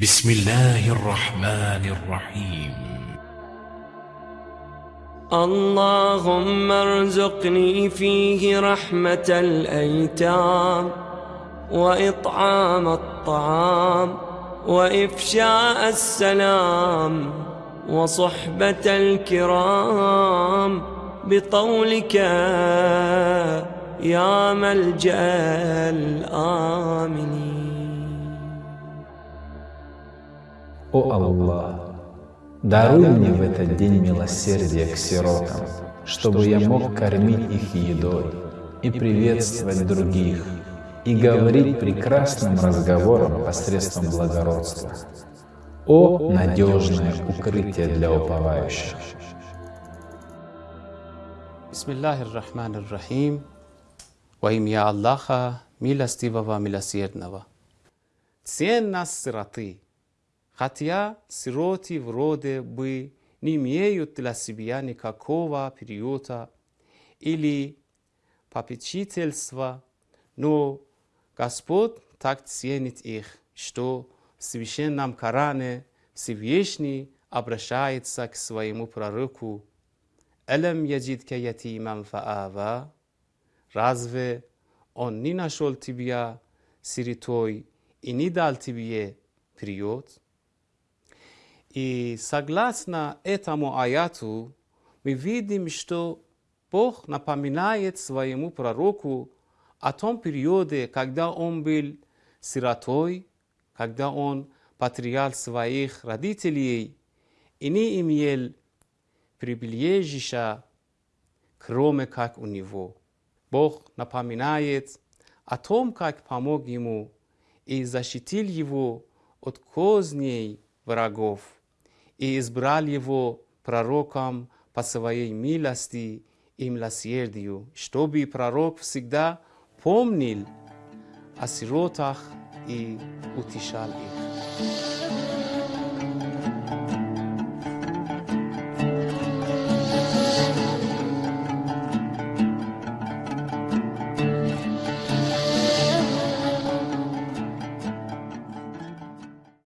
بسم الله الرحمن الرحيم. اللهم ارزقني فيه رحمة الأيتام وإطعام الطعام وإفشاء السلام وصحبة الكرام بطولك يا ملجأ الآمنين. О Аллах, даруй мне в этот день милосердие к сиротам, чтобы я мог кормить их едой и приветствовать других, и говорить прекрасным разговором посредством благородства. О надежное укрытие для уповающих! Bismillahir Rahmanir Rahim. Во имя Аллаха, милостивого, милосердного. Ценность сироты. Хотя сироты вроде бы не имеют для себя никакого приюта или попечительства, но Господь так ценит их, что в Священном Коране Всевышний обращается к своему пророку «Элем яджидка ятиман фаава» Разве он не нашел тебя сиротой и не дал тебе приют? И согласно этому аяту, мы видим, что Бог напоминает своему пророку о том периоде, когда он был сиротой, когда он потерял своих родителей и не имел прибежища, кроме как у него. Бог напоминает о том, как помог ему и защитил его от козней врагов и избрал его пророком по своей милости и милосердию, чтобы пророк всегда помнил о сиротах и утешал их.